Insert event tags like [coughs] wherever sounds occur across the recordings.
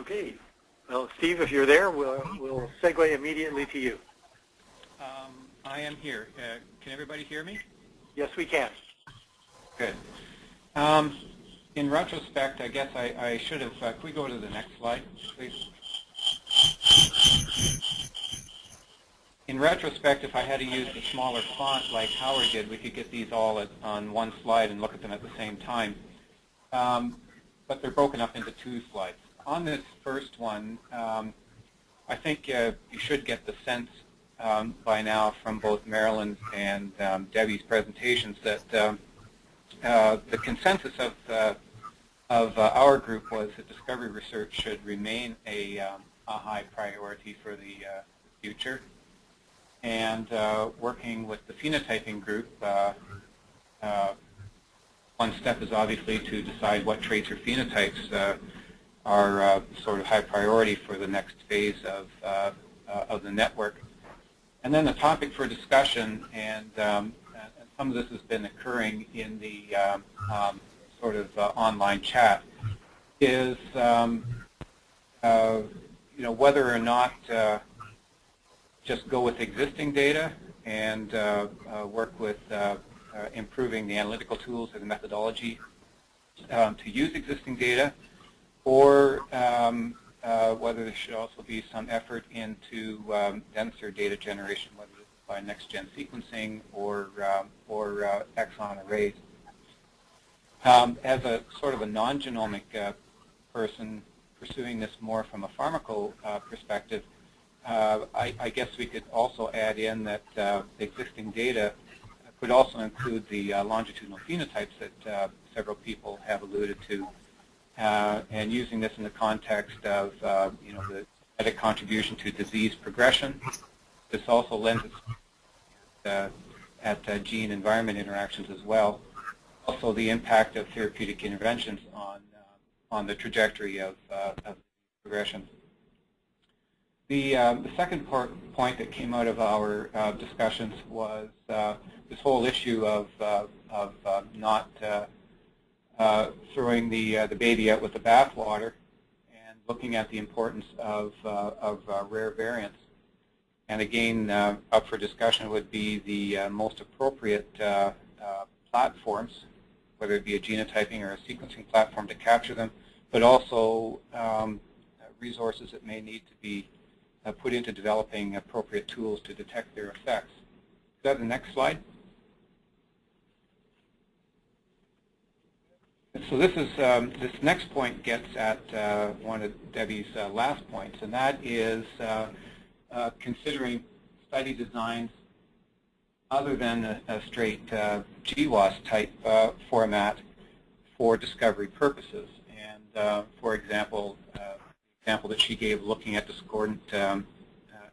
Okay. Well, Steve, if you're there, we'll, we'll segue immediately to you. Um, I am here. Uh, can everybody hear me? Yes, we can. Good. Um, in retrospect, I guess I, I should have, uh, can we go to the next slide, please? In retrospect, if I had to use a smaller font like Howard did, we could get these all at, on one slide and look at them at the same time. Um, but they're broken up into two slides. On this first one, um, I think uh, you should get the sense um, by now from both Marilyn's and um, Debbie's presentations that um, uh, the consensus of, uh, of uh, our group was that discovery research should remain a, um, a high priority for the uh, future. And uh, working with the phenotyping group, one step is obviously to decide what traits or phenotypes are uh, sort of high priority for the next phase of, uh, uh, of the network. And then the topic for discussion, and, um, and some of this has been occurring in the um, um, sort of online chat, is um, you know whether or not just go with existing data and work with improving the analytical tools and the methodology um, to use existing data, or um, uh, whether there should also be some effort into um, denser data generation, whether it's by next-gen sequencing or, um, or uh, exon arrays. Um, as a sort of a non-genomic uh, person pursuing this more from a pharmaco uh, perspective, uh, I, I, guess we could also add in that uh, existing data could also include the longitudinal phenotypes that several people have alluded to uh, and using this in the context of uh, you know the genetic contribution to disease progression. This also lends itself uh, at uh, gene-environment interactions as well. Also, the impact of therapeutic interventions on uh, on the trajectory of, uh, of progression. The, the second part, point that came out of our discussions was this whole issue of, of not uh, throwing the, uh, the baby out with the bathwater and looking at the importance of, uh, of uh, rare variants. And again, up for discussion would be the most appropriate platforms, whether it be a genotyping or a sequencing platform to capture them, but also um, resources that may need to be put into developing appropriate tools to detect their effects. Is that the next slide? So this is um, this next point gets at uh, one of Debbie's uh, last points, and that is uh, uh considering study designs other than a, a straight uh, GWAS type uh, format for discovery purposes. And for example, the example that she gave looking at discordant, um,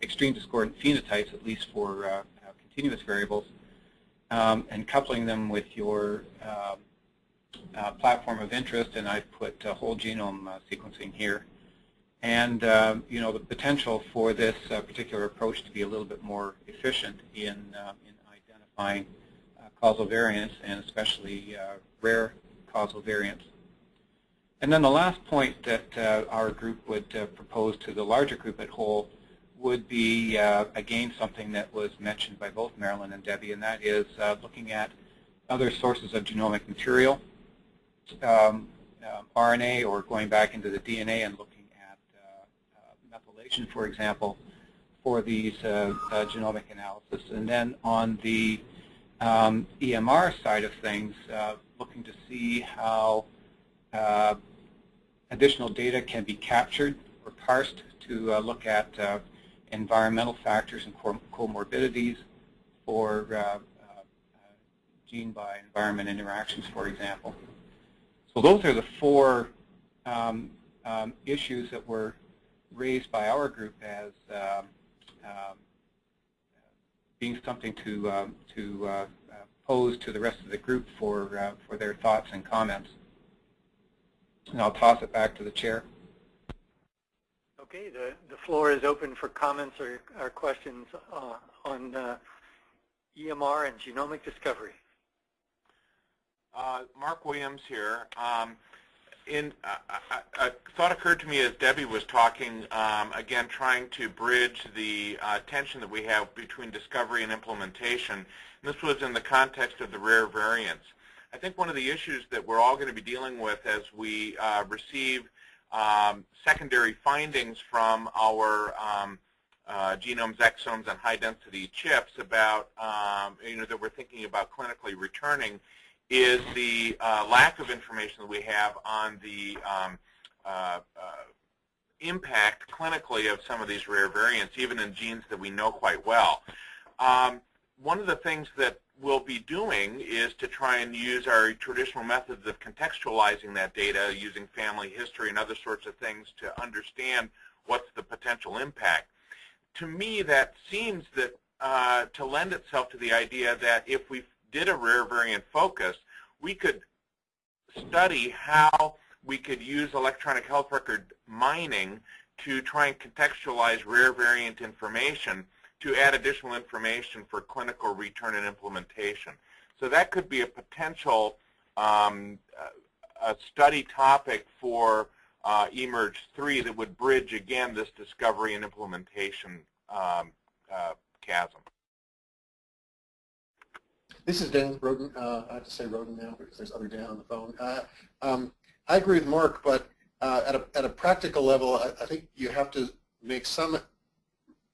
extreme discordant phenotypes, at least for continuous variables, um, and coupling them with your um, uh, platform of interest, and I've put uh, whole genome uh, sequencing here. And uh, you know the potential for this uh, particular approach to be a little bit more efficient in, uh, in identifying causal variants, and especially rare causal variants. And then the last point that our group would propose to the larger group at whole would be, again, something that was mentioned by both Marilyn and Debbie, and that is looking at other sources of genomic material um, uh, RNA or going back into the DNA and looking at uh, uh, methylation, for example, for these uh, uh, genomic analysis. And then on the um, EMR side of things, looking to see how additional data can be captured or parsed to look at environmental factors and comorbidities for gene by environment interactions, for example. So those are the four um, um, issues that were raised by our group as um, um being something to um, to uh, pose to the rest of the group for uh, for their thoughts and comments. And I'll toss it back to the chair. Okay, the, the floor is open for comments or, or questions uh, on uh, EMR and genomic discovery. Uh, Mark Williams here. Um, in a, a, a thought occurred to me as Debbie was talking, um, again, trying to bridge the uh, tension that we have between discovery and implementation. And this was in the context of the rare variants. I think one of the issues that we're all going to be dealing with as we uh, receive um, secondary findings from our um, uh, genomes, exomes, and high-density chips about, um, you know, that we're thinking about clinically returning is the uh, lack of information that we have on the um, uh, uh, impact clinically of some of these rare variants, even in genes that we know quite well. Um, one of the things that we'll be doing is to try and use our traditional methods of contextualizing that data using family history and other sorts of things to understand what's the potential impact. To me, that seems that uh, to lend itself to the idea that if we did a rare variant focus, we could study how we could use electronic health record mining to try and contextualize rare variant information to add additional information for clinical return and implementation. So that could be a potential um, a study topic for uh, eMERGE 3 that would bridge, again, this discovery and implementation um, uh, chasm. This is Dan Roden. Uh, I have to say Roden now because there's other Dan on the phone. Uh, um, I agree with Mark, but uh, at, a, at a practical level, I, I, think you have to make some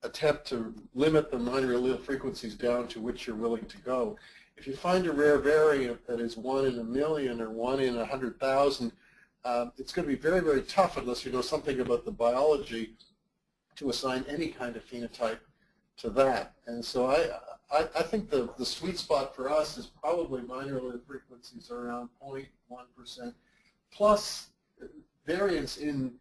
attempt to limit the minor allele frequencies down to which you're willing to go. If you find a rare variant that is one in a million or one in a hundred thousand, um, it's going to be very, very tough unless you know something about the biology to assign any kind of phenotype to that. And so I, I, I think the, the sweet spot for us is probably minor allele frequencies around 0.1%, plus variants in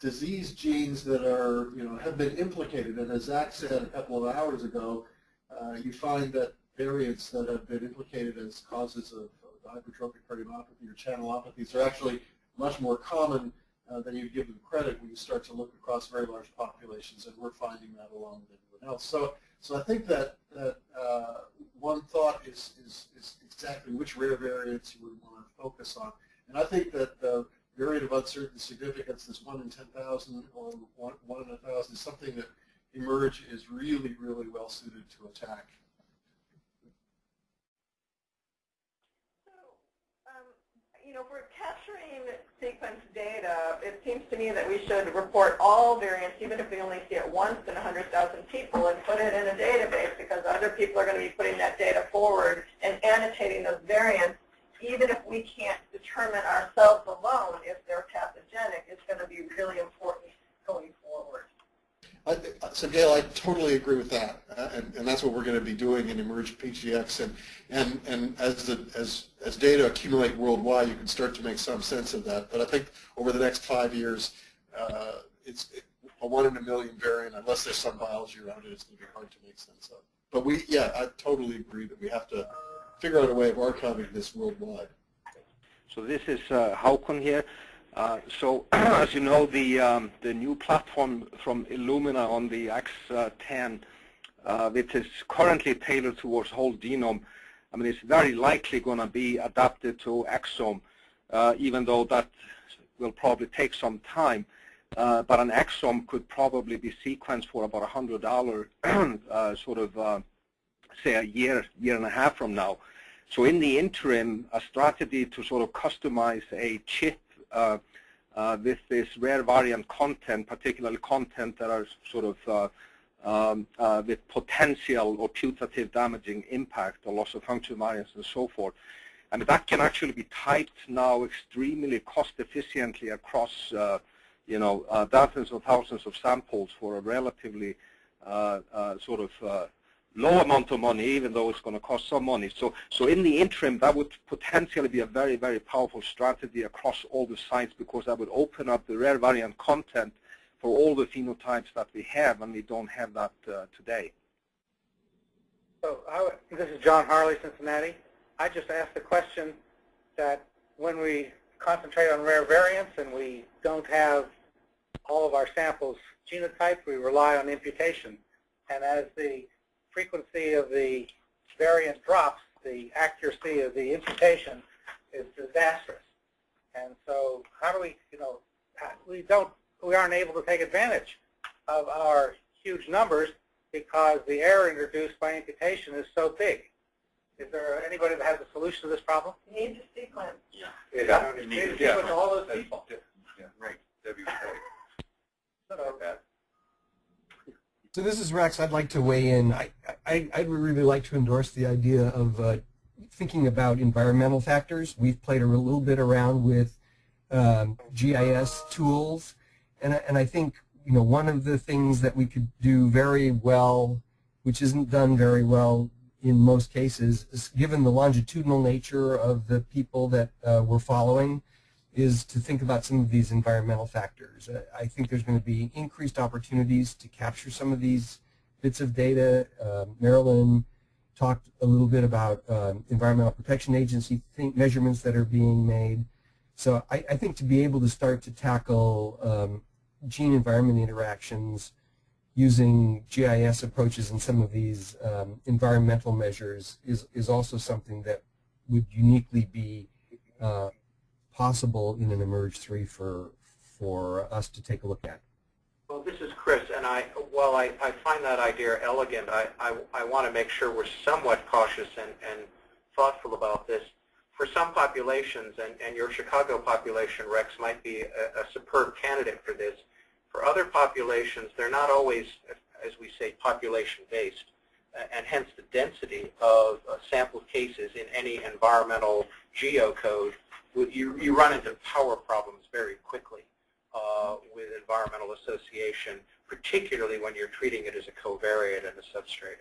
disease genes that are, you know, have been implicated. And as Zach said a couple of hours ago, uh, you find that variants that have been implicated as causes of, of hypertrophic cardiomyopathy or channelopathies are actually much more common uh, you give them credit when you start to look across very large populations, and we're finding that along with everyone else. So, so I think that, that uh, one thought is, is, is exactly which rare variants you would want to focus on. And I think that the variant of uncertain significance, this 1 in 10,000 or 1, 1 in 1,000, is something that eMERGE is really, really well suited to attack. So, um, you know, if we're capturing sequence data, uh, it seems to me that we should report all variants, even if we only see it once in 100,000 people, and put it in a database because other people are going to be putting that data forward and annotating those variants. Even if we can't determine ourselves alone if they're pathogenic, it's going to be really important so Gail, I totally agree with that, uh, and, and, that's what we're going to be doing in eMERGE PGX. And and and as the as as data accumulate worldwide, you can start to make some sense of that. But I think over the next five years, uh, it's a one in a million variant. Unless there's some biology around it, it's going to be hard to make sense of. But we, yeah, I totally agree that we have to figure out a way of archiving this worldwide. So this is uh, Håkon here. Uh, so [clears throat] as you know, the um, the new platform from Illumina on the X10, uh, which is currently tailored towards whole genome, I mean, it's very likely going to be adapted to exome, uh, even though that will probably take some time. Uh, but an exome could probably be sequenced for about $100, [clears throat] uh, sort of, uh, say, a year, year and a half from now. So in the interim, a strategy to sort of customize a chip uh, uh, with this rare variant content, particularly content that are sort of uh, um, uh, with potential or putative damaging impact or loss of function variants and so forth. And that can actually be typed now extremely cost efficiently across, uh, you know, uh, dozens or thousands of samples for a relatively sort of low amount of money, even though it's going to cost some money. So, so in the interim, that would potentially be a very, very powerful strategy across all the sites because that would open up the rare variant content for all the phenotypes that we have, and we don't have that uh, today. So this is John Harley, Cincinnati. I just asked the question that when we concentrate on rare variants and we don't have all of our samples genotyped, we rely on imputation. And as the frequency of the variant drops, the accuracy of the imputation is disastrous. And so how do we, you know, we don't, we aren't able to take advantage of our huge numbers because the error introduced by imputation is so big. Is there anybody that has a solution to this problem? You need to sequence. Yeah. You need to sequence all those people. Yeah, right. Debbie So this is Rex. I'd like to weigh in. I, I, I'd really like to endorse the idea of uh, thinking about environmental factors. We've played a little bit around with um, GIS tools, and, and I think you know one of the things that we could do very well, which isn't done very well in most cases, is given the longitudinal nature of the people that uh, we're following, is to think about some of these environmental factors. I think there's going to be increased opportunities to capture some of these bits of data. Uh, Marilyn talked a little bit about um, Environmental Protection Agency measurements that are being made. So I, I, think to be able to start to tackle um, gene-environment interactions using GIS approaches and some of these um, environmental measures is, is also something that would uniquely be uh, possible in an eMERGE 3 for, for us to take a look at. Well, this is Chris, and I, while I, I find that idea elegant, I, I, I want to make sure we're somewhat cautious and, and thoughtful about this. For some populations, and, and your Chicago population, Rex, might be a, a superb candidate for this. For other populations, they're not always, as we say, population-based, and hence the density of uh, sample cases in any environmental geocode you, you run into power problems very quickly uh, with environmental association, particularly when you're treating it as a covariate and a substrate.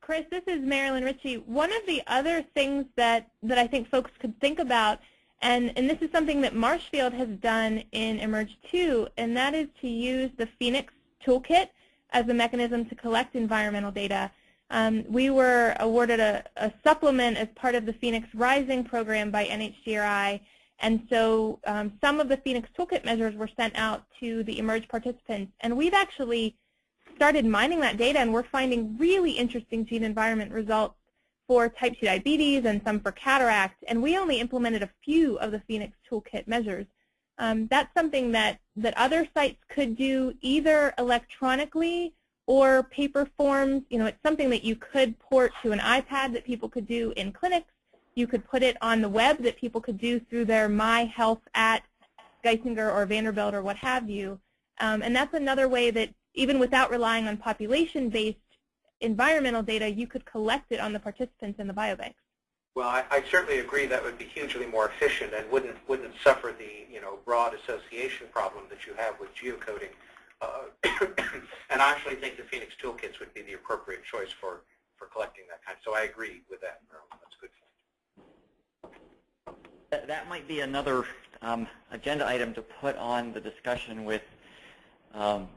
Chris, this is Marilyn Ritchie. One of the other things that, that I think folks could think about, and, and this is something that Marshfield has done in eMERGE 2, and that is to use the PhenX toolkit as a mechanism to collect environmental data. Um, we were awarded a, a, supplement as part of the PhenX Rising program by NHGRI, and so um, some of the PhenX Toolkit measures were sent out to the eMERGE participants. And we've actually started mining that data, and we're finding really interesting gene environment results for type 2 diabetes and some for cataract, and we only implemented a few of the PhenX Toolkit measures. Um, that's something that, that other sites could do either electronically or paper forms. You know, it's something that you could port to an iPad that people could do in clinics. You could put it on the web that people could do through their My Health at Geisinger or Vanderbilt or what have you. Um, and that's another way that even without relying on population-based environmental data, you could collect it on the participants in the biobanks. Well, I, I, certainly agree that would be hugely more efficient and wouldn't wouldn't suffer the you know broad association problem that you have with geocoding. Uh, [coughs] and I actually think the PhenX toolkits would be the appropriate choice for, for collecting that kind. So I agree with that, That's a point. That might be another um, agenda item to put on the discussion with um,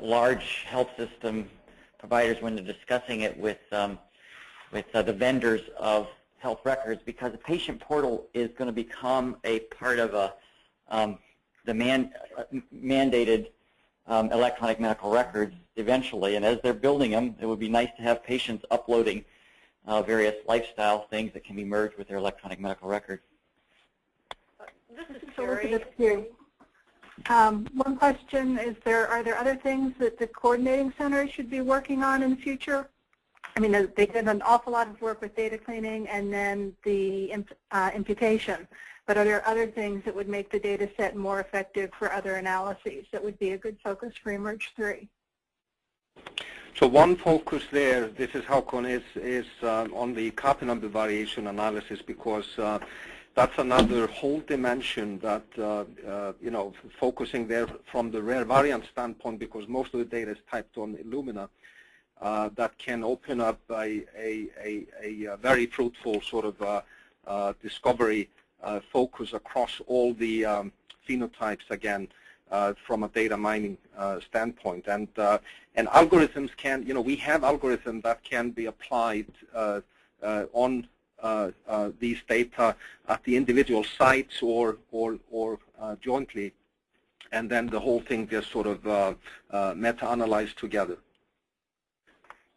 large health system providers when they're discussing it with um, with uh, the vendors of health records because the patient portal is going to become a part of a um, the man, uh, mandated um, electronic medical records eventually. And as they're building them, it would be nice to have patients uploading uh, various lifestyle things that can be merged with their electronic medical record. This is Terry. Um, one question is there are there other things that the coordinating center should be working on in the future? I mean, they did an awful lot of work with data cleaning and then the uh, imputation. But are there other things that would make the data set more effective for other analyses that would be a good focus for eMERGE 3? So one focus there, this is Håkon, is, is uh, on the copy number variation analysis because uh, that's another whole dimension that, uh, uh, you know, focusing there from the rare variant standpoint because most of the data is typed on Illumina, uh, that can open up a, a, a, a very fruitful sort of uh, discovery uh, focus across all the um, phenotypes again uh, from a data mining uh, standpoint. And, and algorithms can, you know, we have algorithms that can be applied on uh, uh, Uh, uh, these data at the individual sites or or or uh, jointly, and then the whole thing just sort of uh, meta-analyzed together.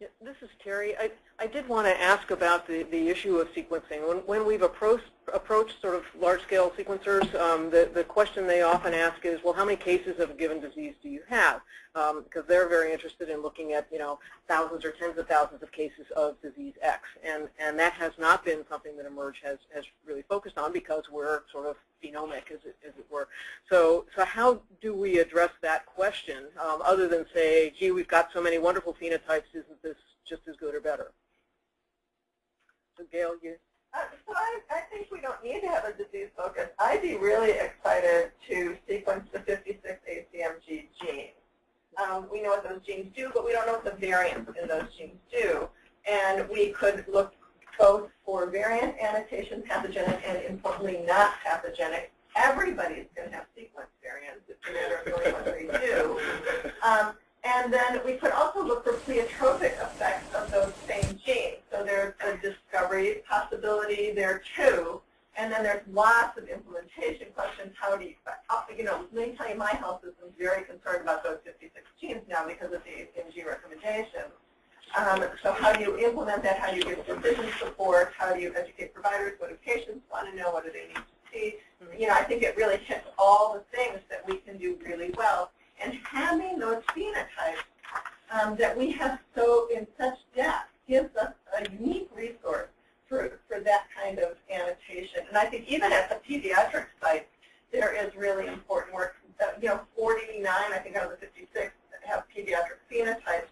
Yeah, this is Terry. I, I did want to ask about the, the issue of sequencing. When, when we've approached, approached sort of large-scale sequencers, um, the, the question they often ask is, well, how many cases of a given disease do you have? Um, because they're very interested in looking at, you know, thousands or tens of thousands of cases of disease X. And, and that has not been something that eMERGE has, has really focused on because we're sort of phenomic, as it, as it were. So, so how do we address that question, um, other than say, gee, we've got so many wonderful phenotypes, isn't this just as good or better? So you? Uh, so I, I think we don't need to have a disease focus. I'd be really excited to sequence the 56 ACMG genes. Um, we know what those genes do, but we don't know what the variants in those genes do. And we could look both for variant annotation, pathogenic, and importantly not pathogenic. Everybody's going to have sequence variants. It's a matter of knowing what they do. Um, and then we could also look for pleiotropic effects of those same genes. So there's a discovery possibility there too. And then there's lots of implementation questions. How do you, you know, let me tell you, my health system is very concerned about those 56 genes now because of the ACMG recommendations. Um, so how do you implement that? How do you give decision support? How do you educate providers? What do patients want to know? What do they need to see? You know, I think it really hits all the things that we can do really well and having those phenotypes um, that we have so in such depth gives us a unique resource for, for that kind of annotation. And I think even at the pediatric site, there is really important work. Uh, you know, 49, I think out of the 56 have pediatric phenotypes.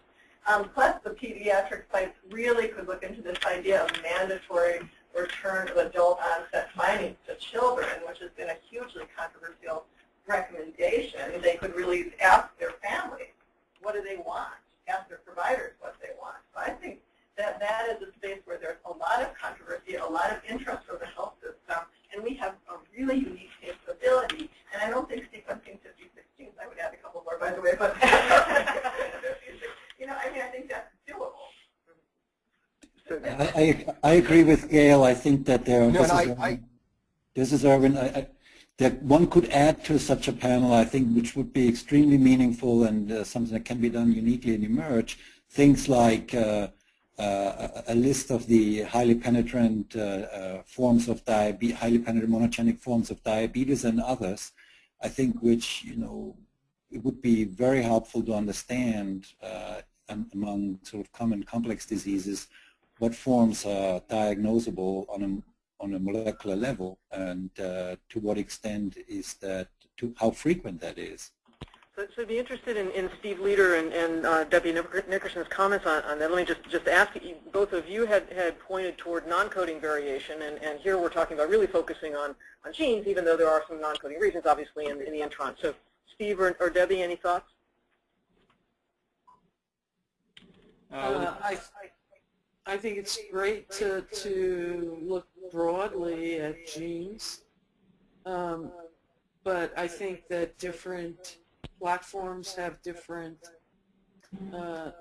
Um, plus the pediatric sites really could look into this idea of mandatory return of adult onset findings to children, which has been a hugely controversial recommendation, they could really ask their families, what do they want? Ask their providers what they want. So I think that that is a space where there's a lot of controversy, a lot of interest from the health system, and we have a really unique capability. And I don't think sequencing 56 genes, I would add a couple more, by the way, but you know, I mean, I think that's doable. I, agree with Gail. I think that there. No, this, is I, Erwin, I, this is Erwin. I, I, that one could add to such a panel, I think, which would be extremely meaningful and uh, something that can be done uniquely in eMERGE, things like uh, uh, a list of the highly penetrant uh, uh, forms of diabetes, highly penetrant monogenic forms of diabetes and others, I think which, you know, it would be very helpful to understand uh, among sort of common complex diseases what forms are diagnosable on a on a molecular level and uh, to what extent is that, to how frequent that is. So, so I'd be interested in, in Steve Leeder and, and uh, Debbie Nickerson's comments on, on, that. Let me just, just ask you, both of you had, had pointed toward non-coding variation, and, and here we're talking about really focusing on, on genes, even though there are some non-coding regions, obviously, in, in the intron. So Steve or, or Debbie, any thoughts? Uh, I, I think it's great to, to look broadly at genes, um, but I think that different platforms have different uh,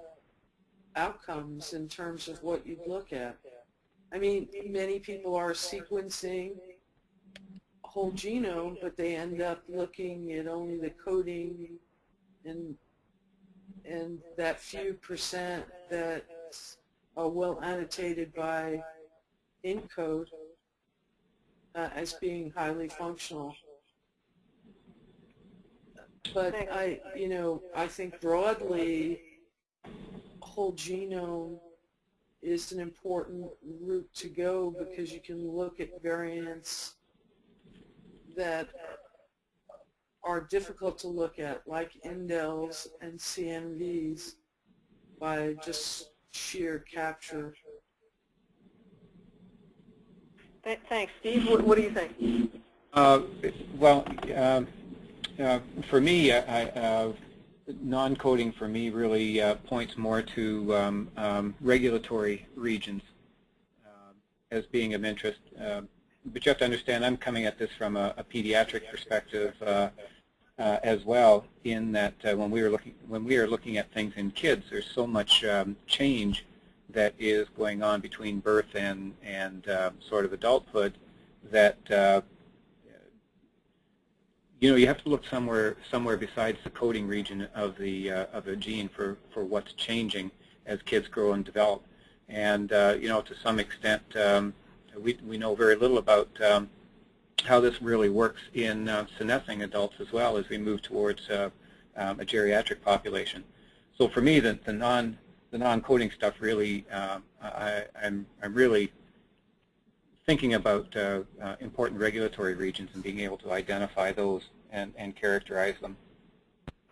outcomes in terms of what you look at. I mean, many people are sequencing whole genome, but they end up looking at only the coding and and that few percent that are well annotated by ENCODE uh, as being highly functional. But I, you know, I think broadly, whole genome is an important route to go because you can look at variants that are difficult to look at, like indels and CNVs, by just sheer capture Thanks. Steve, what, what do you think? Uh, well, um, uh, for me, I, uh, non-coding for me really uh, points more to um, um, regulatory regions uh, as being of interest. Uh, but you have to understand, I'm coming at this from a, a pediatric perspective as well. In that, when we were looking when we are looking at things in kids, there's so much um, change that is going on between birth and, and uh, sort of adulthood that uh, you know you have to look somewhere somewhere besides the coding region of the uh, of a gene for for what's changing as kids grow and develop. And, uh, you know, to some extent, um, we, we know very little about um, how this really works in uh, senescing adults as well as we move towards uh, um, a geriatric population. So for me, the, the non the non-coding stuff really, um, I, I'm, I'm really thinking about uh, uh, important regulatory regions and being able to identify those and, and characterize them.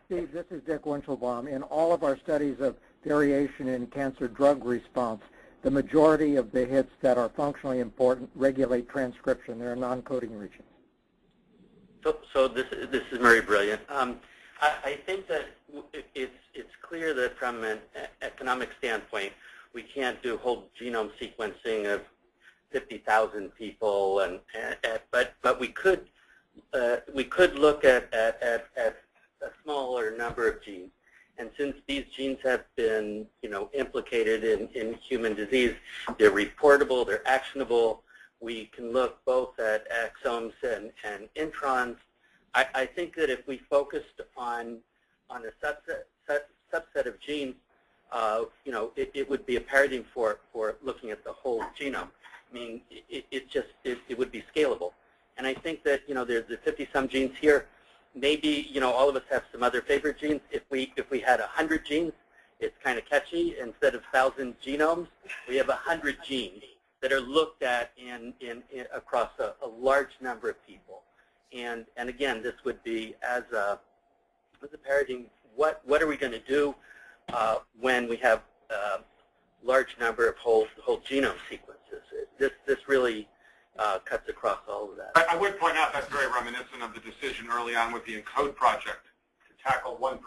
Steve, this is Dick Weinshilboum. In all of our studies of variation in cancer drug response, the majority of the hits that are functionally important regulate transcription. They're non-coding regions. So, so this, this is Murray Brilliant. Um, I, I, think that it's, it's clear that from an economic standpoint, we can't do whole genome sequencing of 50,000 people, and, and, but but we could uh, we could look at, at, at, at a smaller number of genes. And since these genes have been, you know, implicated in, in human disease, they're reportable, they're actionable. We can look both at exomes and, and introns. I, I think that if we focused on on a subset set, subset of genes, uh, you know, it, it would be a paradigm for for looking at the whole genome. I mean, it, it just it, it would be scalable. And I think that you know there's the 50 some genes here maybe you know all of us have some other favorite genes. If we if we had a hundred genes, it's kind of catchy. Instead of thousand genomes, we have a hundred genes that are looked at in, in, in across a, a, large number of people. And and again, this would be as a as a paradigm. What what are we going to do uh, when we have a large number of whole whole genome sequences? This this really uh, cuts across all of that. I, I, would point out that's very reminiscent of the decision early on with the ENCODE project to tackle 1%.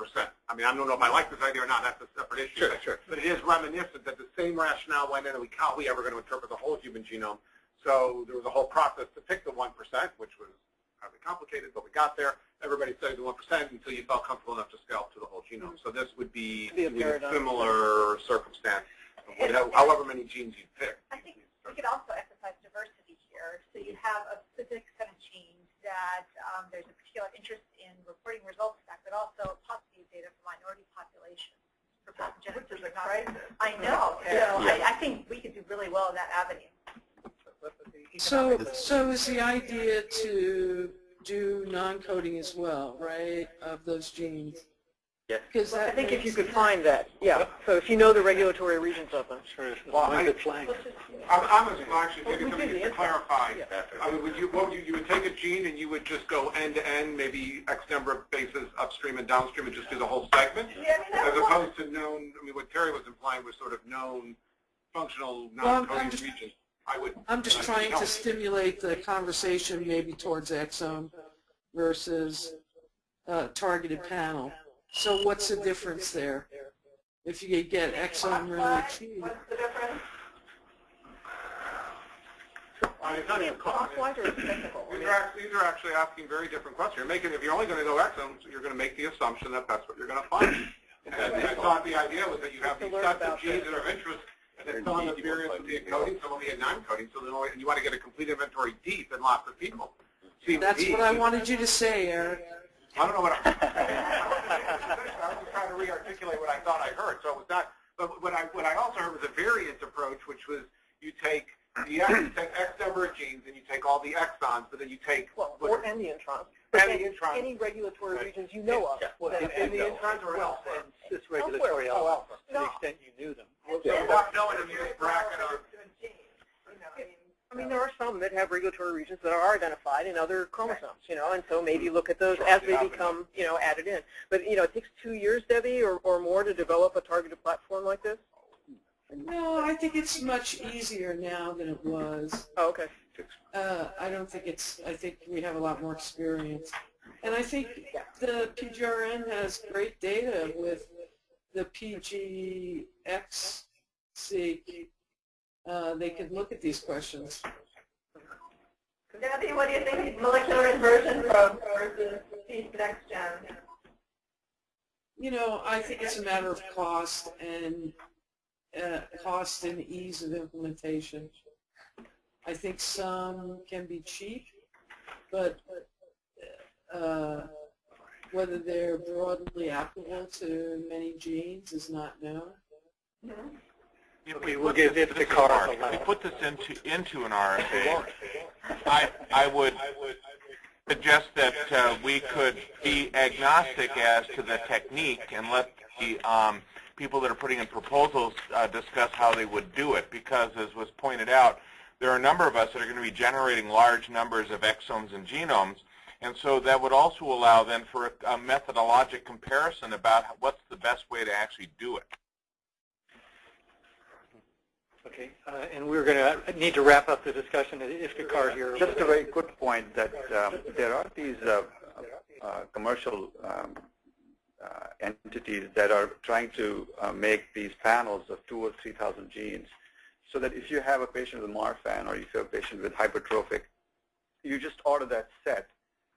I mean, I don't know if I like this idea or not. That's a separate issue. Sure, but, sure. But it is reminiscent that the same rationale went in and we, how are we ever going to interpret the whole human genome? So there was a whole process to pick the 1%, which was highly complicated, but we got there. Everybody studied the 1% until you felt comfortable enough to scale to the whole genome. So this would be, be a, a similar circumstance, however many genes you pick. I think we could also emphasize diversity so you have a specific set of genes that um, there's a particular interest in reporting results back, but also possibly data for minority populations. For Which is a crisis. I know. Yeah. So I, I think we could do really well in that avenue. So, so is the idea to do non-coding as well, right, of those genes? Yeah. Because I think if you could find that, yeah. So if you know the regulatory regions of them. Sure. Well, I, I'm, I'm actually maybe something to clarify. Yeah. I mean, would you, what would you, you would take a gene and you would just go end to end, maybe X number of bases upstream and downstream, and just do the whole segment, yeah, I mean, as opposed to known. I mean, what Terry was implying was sort of known functional non-coding well, regions. I would. I'm just trying to stimulate the conversation maybe towards exome versus uh, targeted panel. So what's the difference there? If you get exome really cheap. What's the difference? I mean, not even these, are actually, these are actually asking very different questions. You're making, if you're only going to go exomes, you're going to make the assumption that that's what you're going to find. And I thought the idea was that you have these sets of genes that are of interest and that some the experience with the encoding, some will be non-coding, so and you want to get a complete inventory deep in lots of people. That's what I wanted you to say, Eric. I don't know what I, [laughs] I was just trying to re-articulate what I thought I heard. So it was not, but what I, what I also heard was a variant approach, which was you take the actually take X number of genes and you take all the exons, but then you take well, or and the introns. And the introns. Any regulatory right. regions you know of. Yeah. Well, in, in the introns or else, and cis regulatory alpha, alpha, to the extent you knew them. So without knowing them, you just bracket them. I mean, there are some that have regulatory regions that are identified in other chromosomes, you know, and so maybe look at those as they become, you know, added in. But, you know, it takes two years, Debbie, or, or more to develop a targeted platform like this? No, I think it's much easier now than it was. Oh, okay. Uh, I don't think it's, I think we have a lot more experience. And I think the PGRN has great data with the PGX-seq uh, they could look at these questions. Debbie, what do you think molecular inversion from versus next gen? You know, I think it's a matter of cost and uh, cost and ease of implementation. I think some can be cheap, but uh, whether they're broadly applicable to many genes is not known. Mm -hmm. if Okay, we we'll put give this, it this to is Carl if we put this into into an RFA, I I would suggest that uh, we could be agnostic as to the technique and let the um, people that are putting in proposals uh, discuss how they would do it because as was pointed out, there are a number of us that are going to be generating large numbers of exomes and genomes and so that would also allow then for a, a methodologic comparison about what's the best way to actually do it. Okay, uh, and we're going to need to wrap up the discussion. Iftikhar here. Just a very good point that um, there are these uh, uh, commercial um, uh, entities that are trying to uh, make these panels of two or 3,000 genes so that if you have a patient with Marfan or if you have a patient with hypertrophic, you just order that set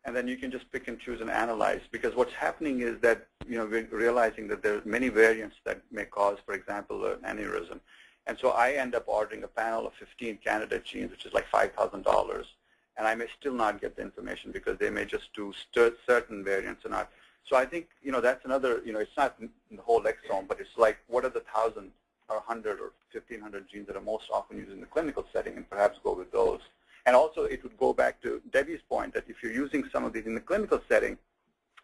and then you can just pick and choose and analyze because what's happening is that you know we're realizing that there are many variants that may cause, for example, an aneurysm. And so I end up ordering a panel of 15 candidate genes, which is like $5,000, and I may still not get the information because they may just do certain variants and not. So I think, you know, that's another, you know, it's not the whole exome, but it's like what are the 1,000 or 100 or 1,500 genes that are most often used in the clinical setting and perhaps go with those. And also it would go back to Debbie's point that if you're using some of these in the clinical setting,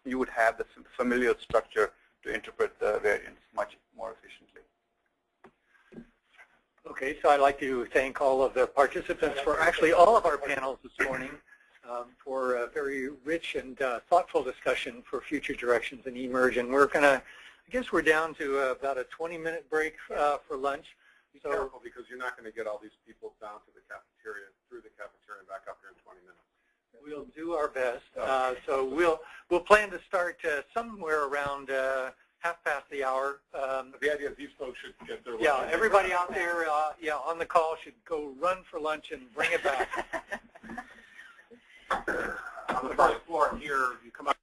you would have the familial structure to interpret the variants much more efficiently. Okay, so I'd like to thank all of the participants for actually all of our panels this morning um, for a very rich and uh, thoughtful discussion for future directions in eMERGE. And we're going to, I guess we're down to uh, about a 20-minute break uh, for lunch. Be so, careful because you're not going to get all these people down to the cafeteria, through the cafeteria and back up here in 20 minutes. We'll do our best. Uh, so we'll we'll plan to start uh, somewhere around uh, half past the hour. Um, the idea is these folks should get their Yeah, everybody out there, uh, yeah, on the call should go run for lunch and bring it back. [laughs] on the first floor here, you come out.